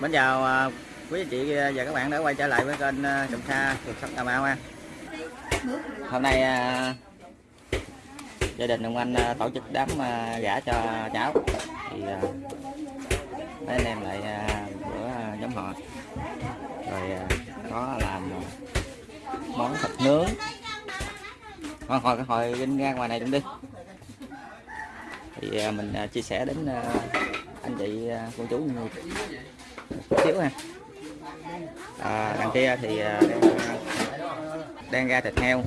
Mến chào à, quý anh chị à, và các bạn đã quay trở lại với kênh à, Trồng Sa thuộc sắp Cà Mau ha. Hôm nay à, gia đình ông anh à, tổ chức đám à, gả cho cháu. Thì à, mấy anh em lại à, bữa à, nhóm họ. Rồi à, có làm món thịt nướng. Hồi cái hồi Vinh ra ngoài này cũng đi. Thì à, mình à, chia sẻ đến à, anh chị à, cô chú nhiều chút xíu ha à, ờ, đằng kia thì đang, đang ra thịt heo.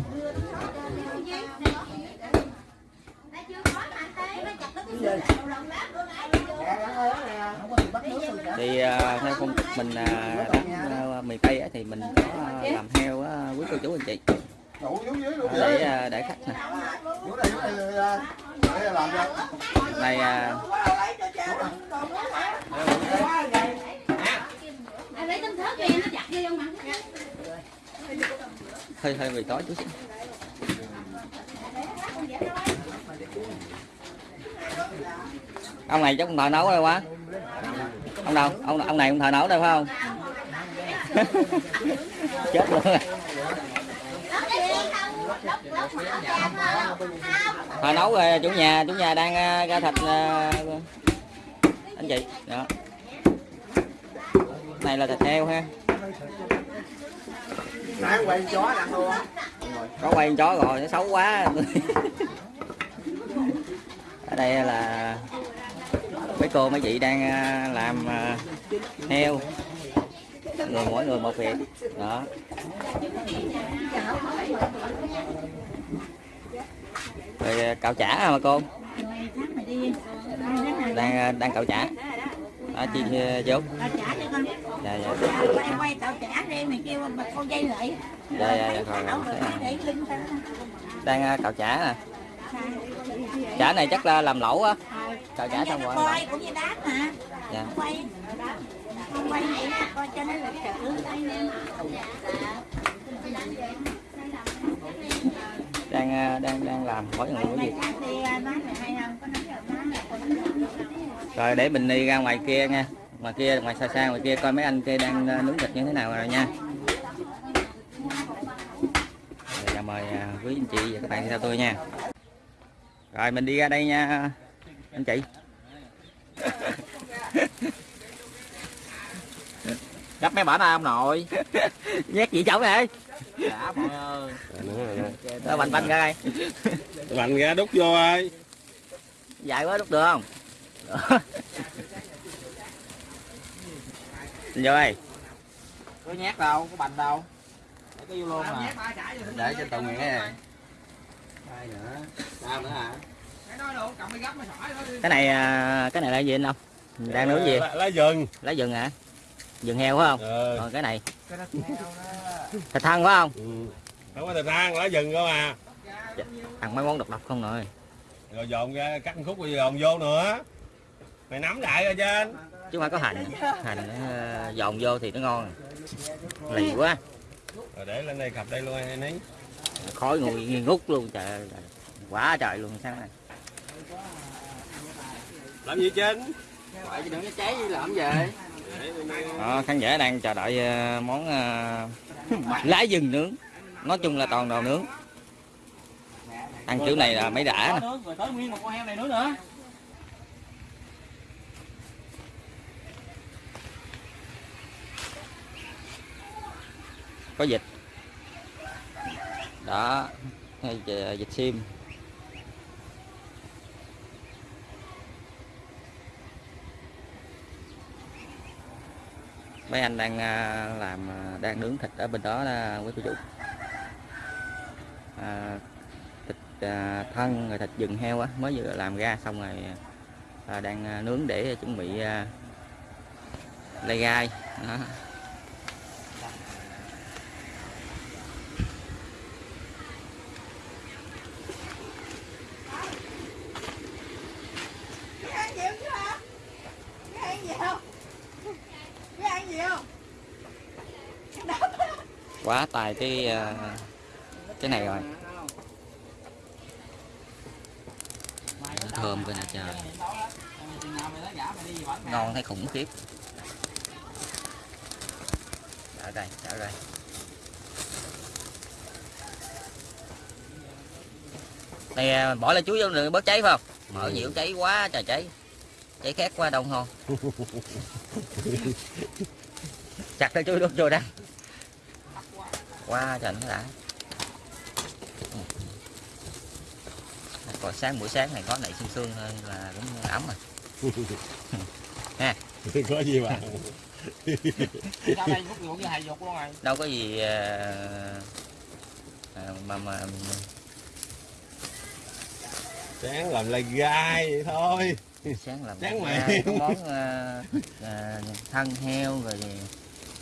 Thì ờ, theo phong tục mình à, mì à, miền tây thì mình có làm heo á, quý cô chú anh chị. Để để khách nè. Này à, lấy tấm thớt kia nó chặt vô trong mặt hơi hơi về tối chút xíu. Ông này chắc không thợ nấu đâu quá. Ông đâu? Ông ông này không thợ nấu đâu phải không? Chết luôn rồi. thợ nấu rồi, chủ nhà chủ nhà đang ờ, ra thịt ờ, anh chị. Đó này là thịt heo ha. Nãy quay chó luôn có quay con chó rồi nó xấu quá. Ở đây là mấy cô mấy chị đang à, làm à, heo. Người mỗi người một việc. Đó. Rồi à, cạo chả hả mà cô? Đang đang cạo chả đó chi à, vô dạ dạ. Quay quay tao trả đi mày kêu mà con dây lại. Dạ dạ dạ rồi. Thế à. để tao đang à, cạo chả nè. Chả này chắc là làm lẩu á. Cạo chả xong rồi quay cũng như đá mà. Dạ. Quay. Quay vậy coi cho nó lịch sự đang à, đang đang làm mỗi người mỗi việc thì nói mày hay không có nói được nói rồi để mình đi ra ngoài kia nha. Ngoài kia ngoài xa xa ngoài kia coi mấy anh kia đang à, nướng thịt như thế nào rồi nha. Rồi, mời à, quý anh chị và các bạn theo tôi nha. Rồi mình đi ra đây nha anh chị. Gấp mấy bả na ông nội. Nhét gì chậu này đã mọi ơi Đó, banh banh ra đây. Vành ra đút vô ơi. Dài quá đút được không vô đây có nhát đâu có bành đâu. Để cái vô luôn mà. Để cho tự nguyện này nữa? Sao nữa hả? Cái này à, cái này là gì anh không đang nướng gì? Lá, lá rừng lá rừng hả? Rừng heo phải không? Ờ. Còn cái này. Thịt thăn phải không? Ừ. không có thịt than lá rừng cơ mà ăn mấy món độc độc không rồi. Rồi dồn ra cắt khúc rồi dồn vô nữa mày nắm lại rồi trên. Chứ không phải có hành. Hành uh, dồn vô thì nó ngon. Lì quá. Rồi để lên đây khập đây luôn anh ấy khói ngùi nghi ngút luôn trời ơi, quá trời luôn sáng này làm gì trên? Vậy đừng có cháy làm gì đó, khán giả đang chờ đợi ờ, món ờ, lá rừng nướng. Nói chung là toàn đồ nướng. Ăn kiểu này là mấy đã. Nè rồi tới nguyên một con heo này nữa nữa có dịch. Đó hay à, dịch sim. Mấy anh đang à, làm à, đang nướng thịt ở bên đó là quý cô chủ. À, thịt à, thân rồi thịt rừng heo á mới vừa làm ra xong rồi à, đang nướng để chuẩn bị à, lay gai. Đó. ăn nhiều chưa hả ăn nhiều ăn nhiều quá tài cái à, cái này rồi. Thơm coi nè trời. Ngon thấy khủng khiếp. Ở đây trở đây. Này bỏ lại chuối vô đừng bớt cháy phải không? Mở Ừ. nhiều cháy quá trời cháy. Cháy khét quá đông không chặt cái chuối đốt vô đây quá trời nó đã. Còn sáng buổi sáng này có nảy sương sương thôi là cũng ấm rồi. Có gì mà? Đâu có gì à, mà mà sáng làm lai gai vậy thôi. Sáng làm Sáng mày. món à, à, thân heo rồi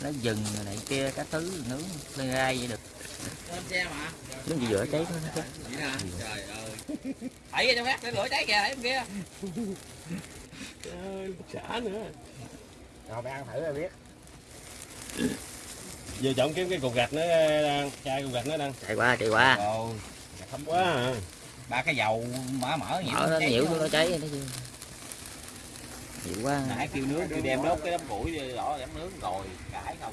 lá rừng rồi này kia các thứ nướng lên gai vậy được Lên xe mà. nướng gì giữa cháy thôi nó nè. Trời ơi. Ra cho phát để lửa cháy kìa, bên kia. Trời ơi, xả nữa Rồi mày ăn thử rồi biết. giờ chọn kiếm cái cục gạch nữa đang chai cục gạch nữa đang chạy qua chạy qua Rồi. thấm quá à. Ba cái dầu mỡ mỡ nhiều. mở nó cháy nhiễu nó cháy nó chứ nhiều quá. Nãy kêu nướng kêu đem đốt cái đám củi đi rõ đám nướng rồi cãi không.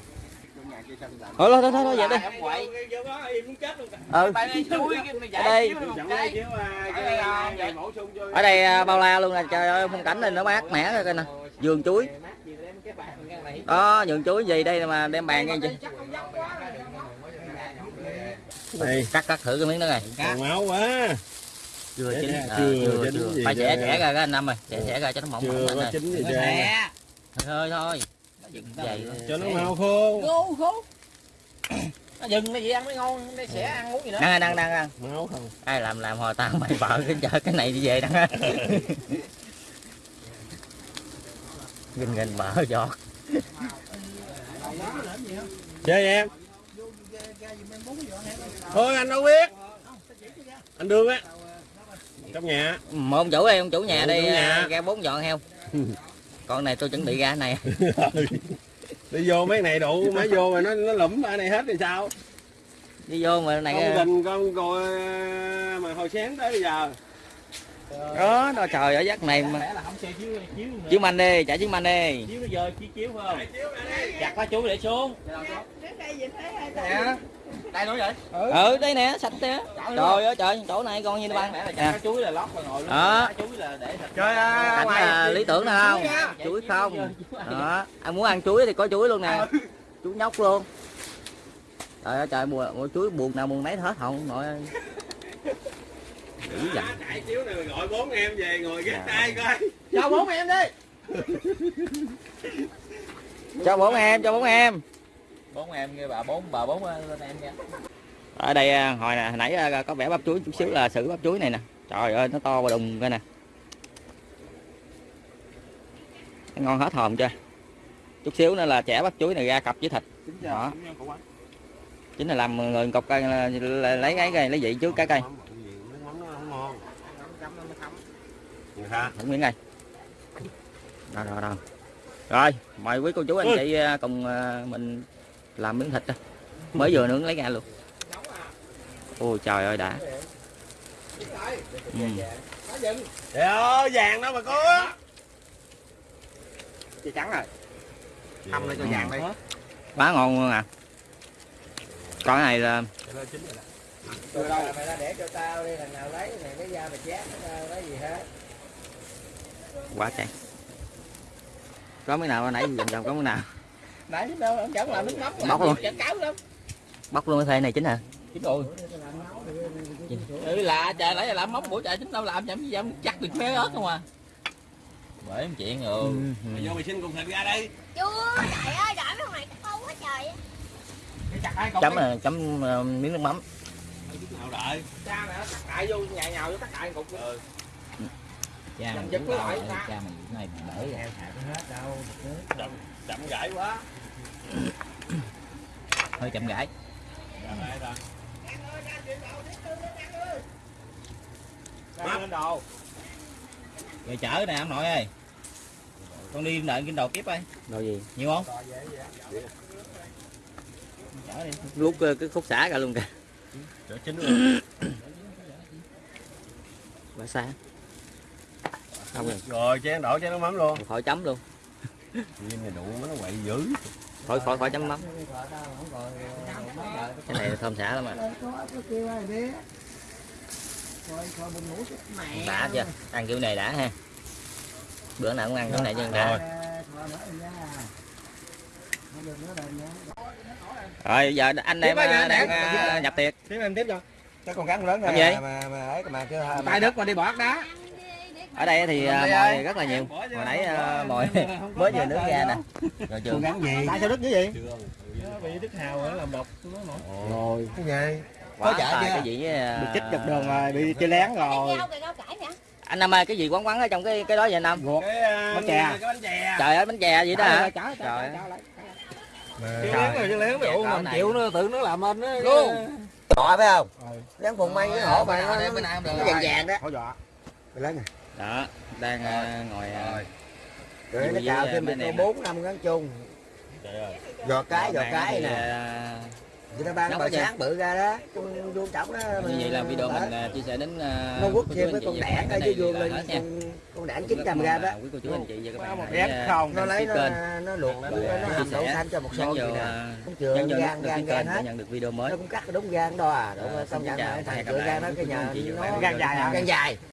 thôi thôi thôi thôi vậy đi. Ừ. Đây. Ở đây. bao la luôn nè trời ơi phong cảnh này nó mát mẻ rồi coi nè. Vườn chuối. Đó vườn chuối gì đây mà đem bàn nghe chị đây cắt cắt thử cái miếng đó này còn máu quá chưa Dạ, chín à, chưa chưa chưa phải trẻ trẻ ra cái anh năm rồi trẻ trẻ ra cho nó mỏng chưa có chín gì chưa. nè. thôi cho nó mau khô. Khô khô. Nó dừng nó gì ăn mới ngon, nó sẽ ăn uống gì nữa. đang đang đang đang. Máu không? Ai làm làm hồi tao mày vợ cái chợ cái này đi về đang gình gình vợ giọt. Chơi em? Thôi anh đâu biết. Anh đương á trong nhà. Một ông chủ đây ông chủ nhà đi chủ nhà. à, ra bốn dọn heo. Con này tôi chuẩn bị ra cái này. Đi vô mấy này đủ mấy vô mà nó nó lụm ba này hết thì sao? Đi vô mà này con tình con coi mà hồi sáng tới bây giờ. Đó nó trời ở giấc này mà. Lẽ là không xe chiếu chiếu nữa. chiếu manh đi chạy chiếu manh đi. Chiếu nó giờ chiếu chiếu không? Chặt lá chuối để xuống. Trước đây Nè. nữa vậy? ừ. Đây nè sạch thế trời ơi. Trời chỗ này con như chặt nè. chuối là lót vào ngồi luôn. Đó. Chuối là để thịt. cảnh là lý tưởng nè không? chuối không? Đó. Anh muốn ăn chuối thì có chuối luôn nè. Chuối nhóc luôn. Trời ơi trời mùa, mùa chuối buồn nào buồn nấy hết không? Nội ơi dữ dằn chạy chiếu này gọi bốn em về ngồi ghé tay coi. Chào bốn em đi. cho bốn em cho bốn em Bốn em kia bà bốn bà bốn lên em nha. ở đây à, hồi nè hồi nãy à, có vẻ bắp chuối chút xíu là xử bắp chuối này nè. Trời ơi nó to và đùng coi nè. Nó ngon hết hồn chưa? Chút xíu nữa là chẻ bắp chuối này ra cặp với thịt. Đó. chính là làm người cọc cây lấy cái cây lấy vị trước cái cây miếng đây rồi rồi rồi rồi mời quý cô chú anh Ui. chị à, cùng mình làm miếng thịt đó mới vừa nướng lấy ra luôn. Ôi trời ơi đã. Ừ. trời ơi vàng đâu mà có. Chị trắng rồi. Hâm lên cho vàng đi. quá ngon luôn à. Con này là Từ đâu? Mày ra để cho tao đi thằng nào lấy mày lấy ra mày chát nó lấy gì hết. quá trời. Có miếng nào nãy vòng vòng có miếng nào Nãy đâu ông chẳng làm nước mắm. Bóc luôn. Cáo lắm. bóc luôn cái thê này chính hả Chính rồi. Ừ lạ trời lấy là làm móng của trời chính đâu làm chậm gì dám chắc được mé ớt không à. Bởi em chuyện rồi. mày vô mày xin cục thịt ra đây chưa trời ơi đợi mấy này cắt câu quá trời chấm là chấm ờ, miếng nước mắm nào đợi cha mày nó cắt đại vô nhà nhào vô cắt đại cục. Ừ. Cha mày giật cũng đâu, lại cha mày cái này mày đỡ ra. chậm chậm gãy quá Hơi chậm gãi. Đồ. Rồi chở nè ông nội ơi. Con đi đợi kinh đồ kiếp ơi. rồi gì Nhiều không? Chở đi. luốt ờ, cái khúc xả ra luôn kìa chín luôn quá xa không rồi rồi chén đổ chén nước mắm luôn khỏi chấm luôn Nhìn này đủ nó quậy dữ khỏi khỏi khỏi chấm mắm cái này thơm xả lắm à đã chưa ăn kiểu này đã ha bữa nào cũng ăn kiểu này chứ đã rồi giờ anh em đang, à, nhập tiệc tiếp em tiếp cho cái con cắn lớn này mà mà ấy mà chưa tay đứt mà đi bỏ đá ở đây thì à, mồi rất là nhiều. Hồi nãy à, mồi mới vừa nước ra nè. Rồi trường cắn gì tại sao đứt cái gì bị đứt hào nó làm độc rồi cái gì? Quá có tài chưa? cái gì với, à, bị chích dọc đường rồi bị chơi lén rồi. Anh năm ơi cái gì quán quán ở trong cái cái đó vậy anh năm ruột cái bánh chè. cái bánh chè. Trời ơi bánh chè vậy đó hả? Trời ơi, lén rồi chơi lén rồi mình này. chịu nó tự nó làm anh á Luôn. Đọa phải không? Ừ. rắn phùng may cái hổ mà nó vàng vàng đó. Hỏi dọa. Mày lấy nè đó đang à, ngồi à, rồi. Nó Với, cào à, thêm mấy được bốn năm ngắn chung. Giò cái bạn cái nè. người ta ban bờ gì? sáng bự ra đó. Con vuông trọng đó như vậy là video mình chia sẻ đến nó quất thêm với con các ở dưới vuông lên con, con đảng Rất 900 mong gram là đó. quý cô chú anh chị và các bạn hãy, ghét không? Nó lấy nó nó luộc nó hầm đậu xanh cho một vô vậy nè. trường vô gan gan gan hết. nhận được video mới. Nó cũng cắt đúng gan đó à công nhận và thằng lại gan nó cái nhà nó gan dài gan dài